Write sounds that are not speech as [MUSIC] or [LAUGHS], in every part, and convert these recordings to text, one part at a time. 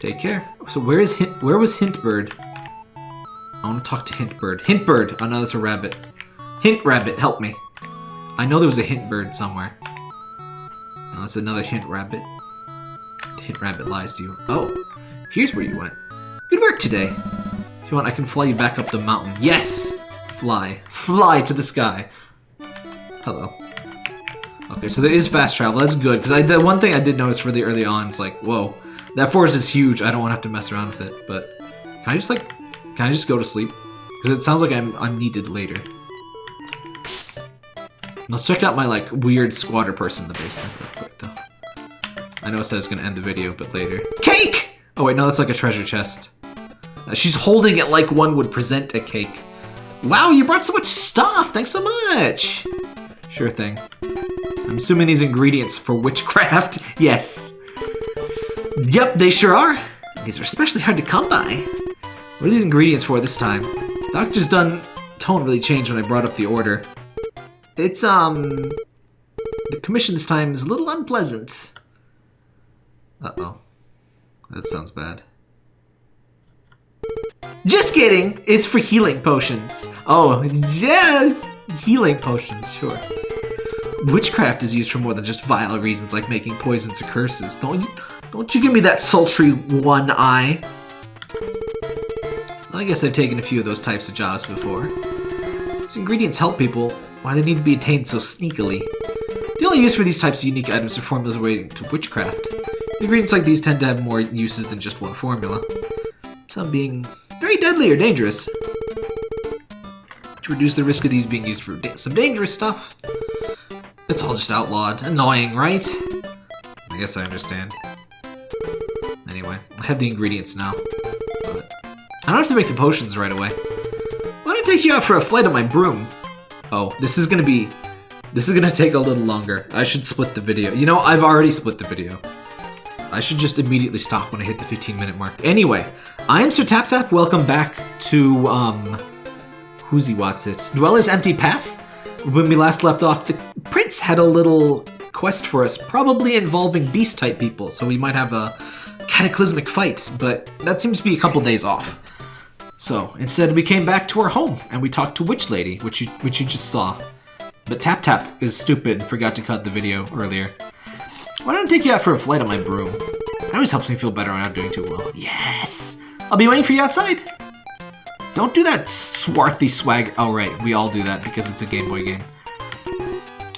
Take care. So where is Hint? Where was Hintbird? I want to talk to Hintbird. Hintbird! Oh no, that's a rabbit. Hint rabbit, help me. I know there was a hint bird somewhere. That's another hint rabbit. The hint rabbit lies to you. Oh, here's where you went. Good work today. If you want, I can fly you back up the mountain. Yes! Fly. Fly to the sky. Hello. Okay, so there is fast travel. That's good, because I the one thing I did notice really early on is like, whoa, that forest is huge. I don't want to have to mess around with it. But can I just like, can I just go to sleep? Because it sounds like I'm I'm needed later. Let's check out my like weird squatter person in the basement real quick though. I know it says it's gonna end the video, but later. Cake! Oh wait, no, that's like a treasure chest. Uh, she's holding it like one would present a cake. Wow, you brought so much stuff! Thanks so much! Sure thing. I'm assuming these ingredients for witchcraft. [LAUGHS] yes. Yep, they sure are. These are especially hard to come by. What are these ingredients for this time? Doctor's done tone really changed when I brought up the order. It's, um... The commission this time is a little unpleasant. Uh-oh. That sounds bad. Just kidding! It's for healing potions. Oh, yes! Healing potions, sure. Witchcraft is used for more than just vile reasons like making poisons or curses. Don't you, don't you give me that sultry one eye. I guess I've taken a few of those types of jobs before. These ingredients help people, why they need to be attained so sneakily. The only use for these types of unique items are formulas relating to witchcraft. Ingredients like these tend to have more uses than just one formula. Some being very deadly or dangerous. To reduce the risk of these being used for some dangerous stuff. It's all just outlawed. Annoying, right? I guess I understand. I have the ingredients now. But I don't have to make the potions right away. Why don't I take you out for a flight on my broom? Oh, this is gonna be... This is gonna [LAUGHS] take a little longer. I should split the video. You know, I've already split the video. I should just immediately stop when I hit the 15 minute mark. Anyway, I am Sir Tap Tap. Welcome back to, um... Who's he what's it? Dweller's Empty Path? When we last left off, the prince had a little quest for us, probably involving beast-type people, so we might have a cataclysmic fights, but that seems to be a couple days off. So, instead we came back to our home, and we talked to Witch Lady, which you, which you just saw. But Tap Tap is stupid and forgot to cut the video earlier. Why don't I take you out for a flight on my broom? That always helps me feel better when I'm doing too well. Yes! I'll be waiting for you outside! Don't do that swarthy swag. Oh, right. We all do that because it's a Game Boy game.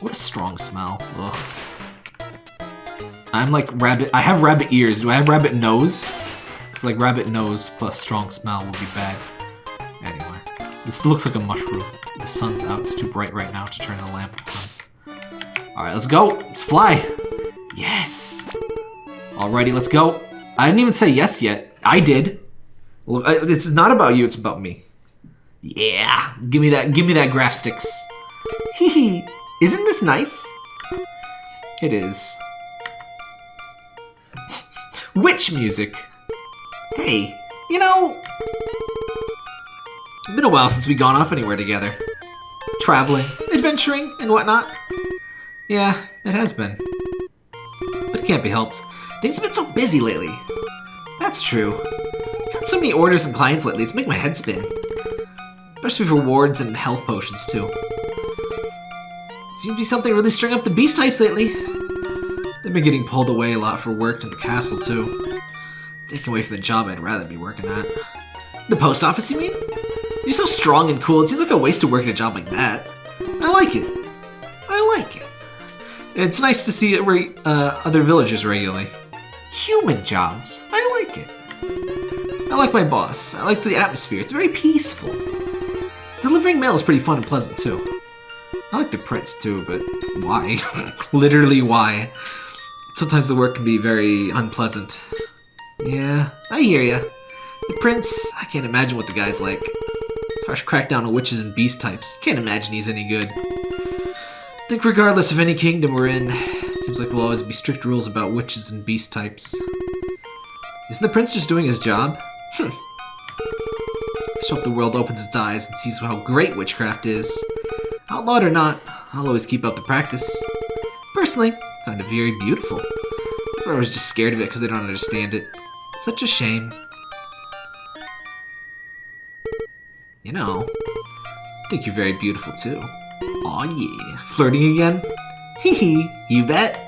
What a strong smell. Ugh. I'm like rabbit. I have rabbit ears. Do I have rabbit nose? Because like rabbit nose plus strong smell will be bad. Anyway, this looks like a mushroom. The sun's out. It's too bright right now to turn the lamp on. All right, let's go. Let's fly. Yes. Alrighty, let's go. I didn't even say yes yet. I did. Look, uh, it's not about you. It's about me. Yeah. Give me that. Give me that graph sticks. Hee Isn't this nice? It is. Witch music. Hey, you know, it's been a while since we've gone off anywhere together. Traveling, adventuring, and whatnot. Yeah, it has been. But it can't be helped. Things have been so busy lately. That's true. Got so many orders and clients lately, it's making my head spin. Especially for rewards and health potions, too. Seems to be something really stirring up the beast types lately. They've been getting pulled away a lot for work to the castle, too. Taken away from the job I'd rather be working at. The post office, you mean? You're so strong and cool, it seems like a waste to work at a job like that. I like it. I like it. It's nice to see uh, other villagers regularly. Human jobs. I like it. I like my boss. I like the atmosphere. It's very peaceful. Delivering mail is pretty fun and pleasant, too. I like the prince, too, but why? [LAUGHS] Literally, why? Sometimes the work can be very unpleasant. Yeah, I hear ya. The prince, I can't imagine what the guy's like. It's harsh crackdown on witches and beast types. Can't imagine he's any good. I think regardless of any kingdom we're in, it seems like we'll always be strict rules about witches and beast types. Isn't the prince just doing his job? Hm. I just hope the world opens its eyes and sees how great witchcraft is. Outlawed or not, I'll always keep up the practice. Personally, Find it very beautiful. I was just scared of it because they don't understand it. Such a shame. You know, I think you're very beautiful too. Aw yeah. Flirting again? [LAUGHS] Hee hee, you bet.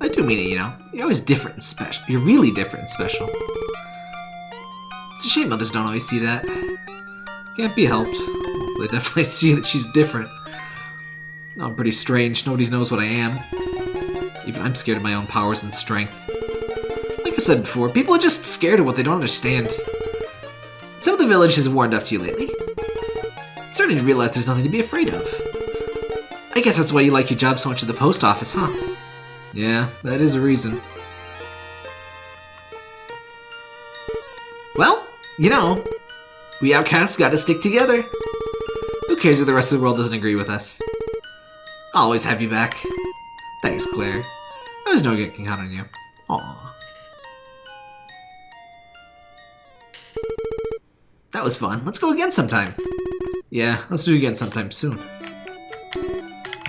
I do mean it, you know. You're always different and special. You're really different and special. It's a shame others don't always see that. Can't be helped. They definitely [LAUGHS] see that she's different. I'm pretty strange. Nobody knows what I am. Even I'm scared of my own powers and strength. Like I said before, people are just scared of what they don't understand. Some of the village has warmed up to you lately. It's starting to realize there's nothing to be afraid of. I guess that's why you like your job so much at the post office, huh? Yeah, that is a reason. Well, you know, we outcasts gotta stick together. Who cares if the rest of the world doesn't agree with us? I'll always have you back. Thanks, Claire. Know I can count on you. Aww. That was fun. Let's go again sometime. Yeah, let's do it again sometime soon.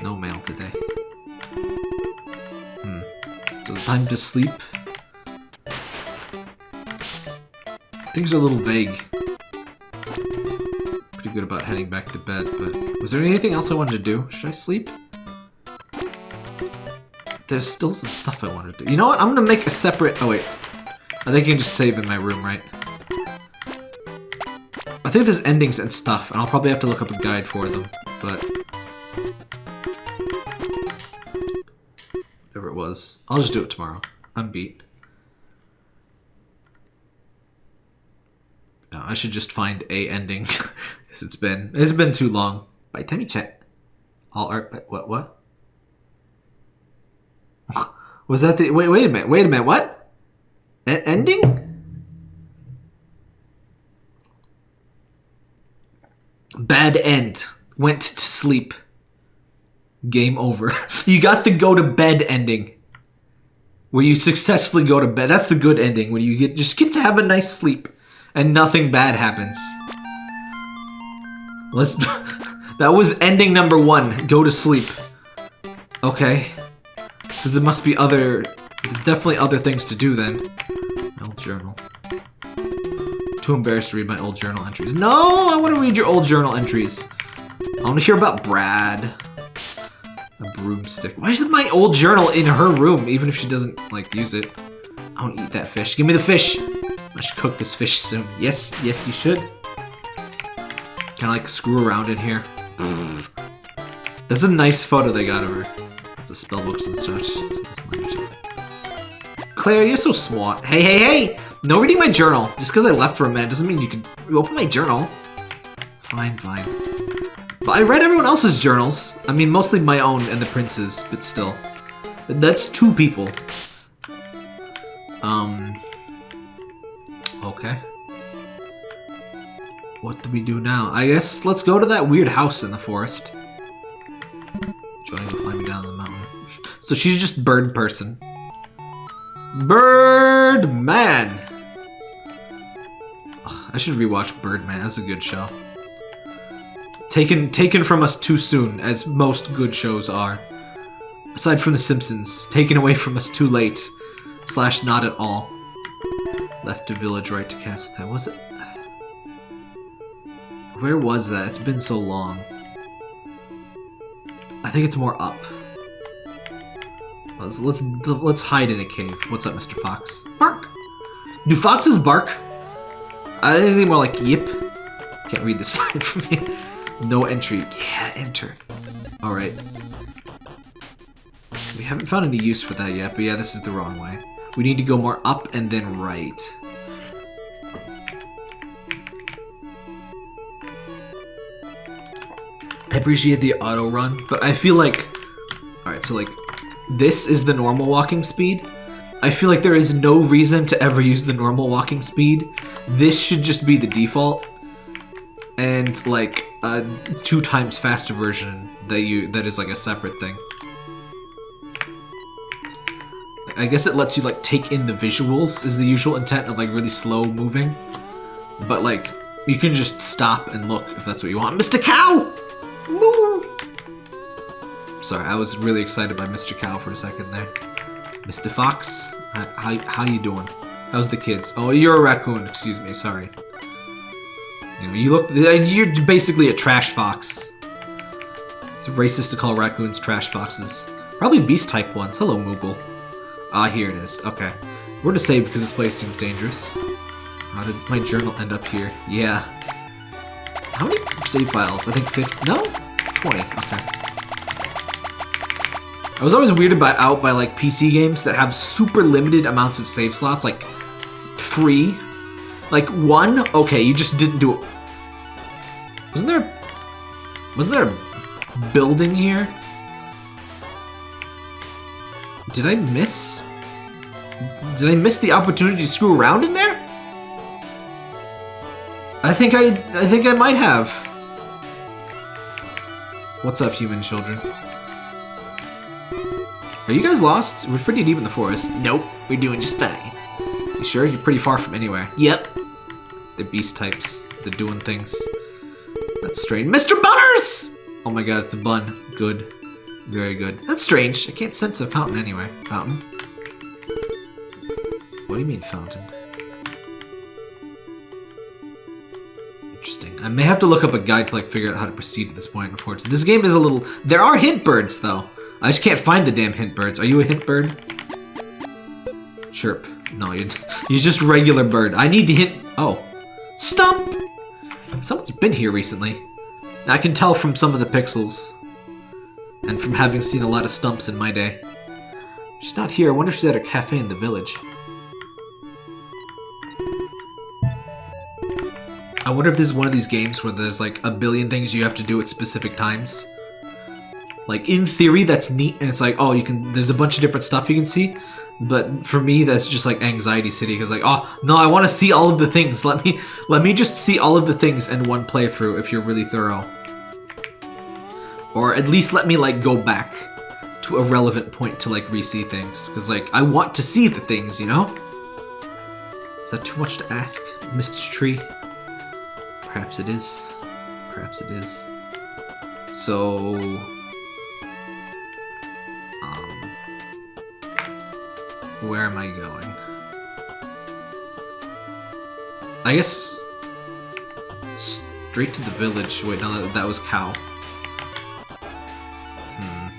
No mail today. Hmm. So it's time to sleep. Things are a little vague. Pretty good about heading back to bed, but... Was there anything else I wanted to do? Should I sleep? There's still some stuff I want to do. You know what? I'm gonna make a separate... Oh, wait. I think I can just save in my room, right? I think there's endings and stuff, and I'll probably have to look up a guide for them, but... Whatever it was. I'll just do it tomorrow. I'm beat. No, I should just find a ending, [LAUGHS] because it's been... It's been too long. By the Chat. All art... What? What? Was that the... Wait, wait a minute. Wait a minute. What? A ending? Bad end. Went to sleep. Game over. [LAUGHS] you got the go to bed ending. Where you successfully go to bed. That's the good ending. When you get just get to have a nice sleep. And nothing bad happens. Let's... [LAUGHS] that was ending number one. Go to sleep. Okay. So there must be other... There's definitely other things to do then. My old journal. Too embarrassed to read my old journal entries. No! I want to read your old journal entries. I want to hear about Brad. A broomstick. Why is my old journal in her room, even if she doesn't, like, use it? I don't eat that fish. Give me the fish! I should cook this fish soon. Yes, yes, you should. Kind of, like, screw around in here? That's a nice photo they got of her. Spell books and such. Claire, you're so smart. Hey, hey, hey! No reading my journal. Just because I left for a minute doesn't mean you can open my journal. Fine, fine. But I read everyone else's journals. I mean, mostly my own and the prince's, but still. That's two people. Um... Okay. What do we do now? I guess let's go to that weird house in the forest. To climbing down. So she's just bird person. Birdman! I should rewatch Birdman. That's a good show. Taken taken from us too soon, as most good shows are. Aside from The Simpsons, taken away from us too late. Slash not at all. Left to village, right to castle Castletown. Was it? Where was that? It's been so long. I think it's more up. Let's let's let's hide in a cave. What's up, Mr. Fox? Bark. Do foxes bark? Uh, I think more like yip. Can't read the [LAUGHS] sign from me. No entry. Yeah, enter. All right. We haven't found any use for that yet, but yeah, this is the wrong way. We need to go more up and then right. I appreciate the auto run, but I feel like... Alright, so like, this is the normal walking speed. I feel like there is no reason to ever use the normal walking speed. This should just be the default. And like a two times faster version that you that is like a separate thing. I guess it lets you like take in the visuals is the usual intent of like really slow moving. But like you can just stop and look if that's what you want. Mr. Cow! Moo! Sorry, I was really excited by Mr. Cow for a second there. Mr. Fox, how, how, you doing? How's the kids? Oh, you're a raccoon. Excuse me. Sorry. You, know, you look. You're basically a trash fox. It's racist to call raccoons trash foxes. Probably beast type ones. Hello, Moogle. Ah, here it is. Okay. We're to save because this place seems dangerous. How did my journal end up here? Yeah. How many save files? I think 50. No? 20. Okay. I was always weirded by, out by like PC games that have super limited amounts of save slots, like three. Like one, okay, you just didn't do it. Wasn't there wasn't there a building here? Did I miss did I miss the opportunity to screw around in there? I think I I think I might have. What's up, human children? Are you guys lost? We're pretty deep in the forest. Nope, we're doing just fine. You sure? You're pretty far from anywhere. Yep. The beast types. They're doing things. That's strange. Mr. Butters! Oh my god, it's a bun. Good. Very good. That's strange. I can't sense a fountain anyway. Fountain? What do you mean fountain? Interesting. I may have to look up a guide to like figure out how to proceed at this point, unfortunately. This game is a little... There are hint birds, though. I just can't find the damn hint birds. Are you a hint bird? Chirp. No, you're, [LAUGHS] you're just regular bird. I need to hint... Oh. Stump! Someone's been here recently. I can tell from some of the pixels. And from having seen a lot of stumps in my day. She's not here. I wonder if she's at a cafe in the village. I wonder if this is one of these games where there's like a billion things you have to do at specific times. Like, in theory, that's neat, and it's like, oh, you can, there's a bunch of different stuff you can see, but for me, that's just like anxiety city, because like, oh, no, I want to see all of the things, let me, let me just see all of the things in one playthrough if you're really thorough. Or at least let me, like, go back to a relevant point to, like, re-see things, because, like, I want to see the things, you know? Is that too much to ask, Mr. Tree? Perhaps it is. Perhaps it is. So... Where am I going? I guess... Straight to the village. Wait, no, that, that was cow. Hmm.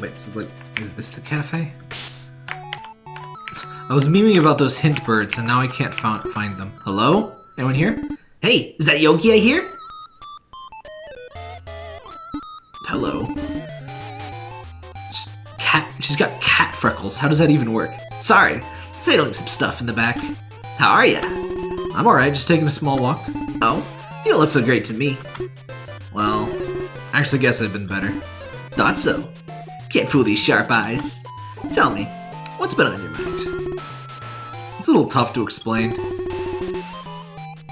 Wait, so like, is this the cafe? I was memeing about those hint birds, and now I can't find them. Hello? Anyone here? Hey, is that Yokia I She's freckles. How does that even work? Sorry, failing some stuff in the back. How are ya? I'm alright, just taking a small walk. Oh, you don't look so great to me. Well, I actually guess I've been better. Thought so. Can't fool these sharp eyes. Tell me, what's been on your mind? It's a little tough to explain.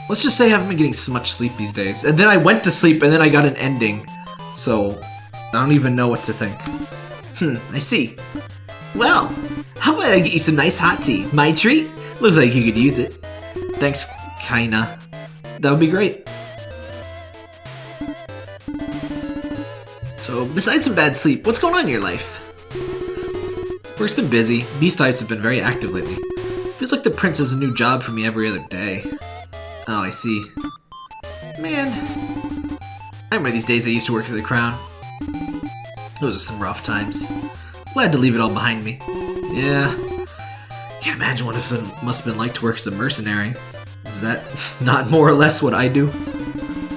Let's just say I haven't been getting so much sleep these days. And then I went to sleep and then I got an ending. So, I don't even know what to think. Hmm, I see. Well, how about I get you some nice hot tea? My treat? Looks like you could use it. Thanks, kinda. That would be great. So, besides some bad sleep, what's going on in your life? Work's been busy. Beast types have been very active lately. Feels like the prince has a new job for me every other day. Oh, I see. Man, I remember these days I used to work for the crown. Those are some rough times. Glad to leave it all behind me. Yeah. Can't imagine what it must have been like to work as a mercenary. Is that [LAUGHS] not more or less what I do?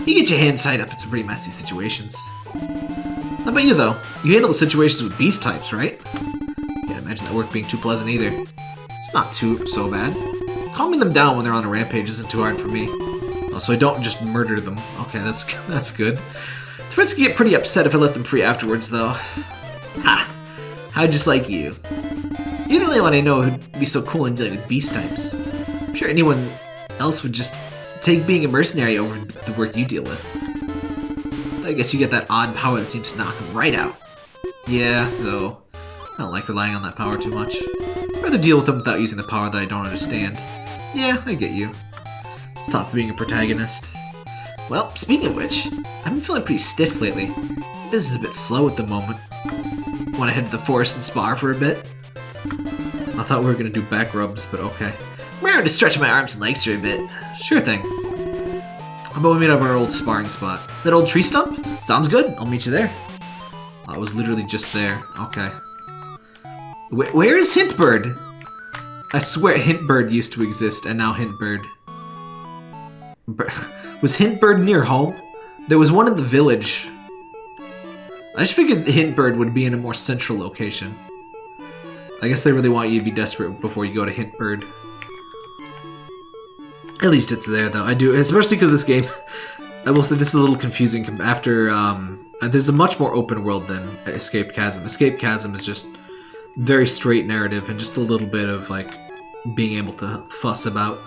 You get your hands tied up in some pretty messy situations. How about you, though? You handle the situations with beast types, right? Can't imagine that work being too pleasant either. It's not too so bad. Calming them down when they're on a rampage isn't too hard for me. Oh, so I don't just murder them. Okay, that's [LAUGHS] that's good. Prince can get pretty upset if I let them free afterwards, though. Ha! How just like you. You're the only one I know who'd be so cool in dealing with beast types. I'm sure anyone else would just take being a mercenary over the work you deal with. I guess you get that odd power that seems to knock them right out. Yeah, though. I don't like relying on that power too much. I'd rather deal with them without using the power that I don't understand. Yeah, I get you. It's tough being a protagonist. Well, speaking of which, I've been feeling pretty stiff lately. Business is a bit slow at the moment. Want to head to the forest and spar for a bit? I thought we were gonna do back rubs, but okay. I'm going to stretch my arms and legs for a bit. Sure thing. How about we meet up our old sparring spot? That old tree stump? Sounds good. I'll meet you there. I was literally just there. Okay. Wh where is Hintbird? I swear Hintbird used to exist, and now Hintbird. [LAUGHS] Was Hintbird near home? There was one in the village. I just figured Hintbird would be in a more central location. I guess they really want you to be desperate before you go to Hintbird. At least it's there, though. I do, especially because this game, [LAUGHS] I will say this is a little confusing after, um, there's a much more open world than Escape Chasm. Escape Chasm is just very straight narrative and just a little bit of, like, being able to fuss about.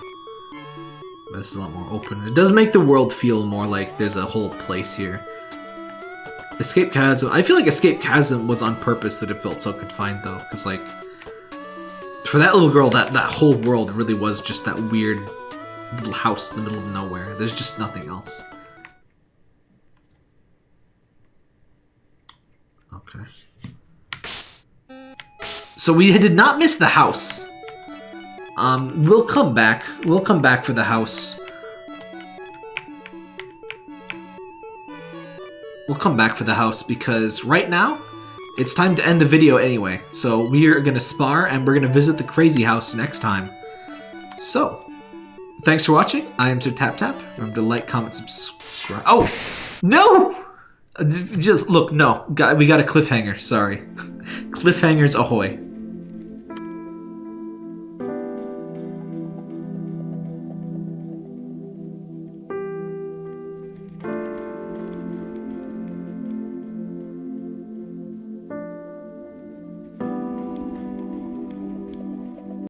This is a lot more open. It does make the world feel more like there's a whole place here. Escape Chasm, I feel like Escape Chasm was on purpose that it felt so confined, though, because, like, for that little girl, that, that whole world really was just that weird little house in the middle of nowhere. There's just nothing else. Okay. So we did not miss the house. Um, we'll come back. We'll come back for the house. We'll come back for the house because right now, it's time to end the video anyway. So we are going to spar and we're going to visit the crazy house next time. So, Thanks for watching. I am Sir Tap Tap. Remember to like, comment, subscribe. Oh! No! Just, look, no. We got a cliffhanger. Sorry. [LAUGHS] Cliffhangers ahoy.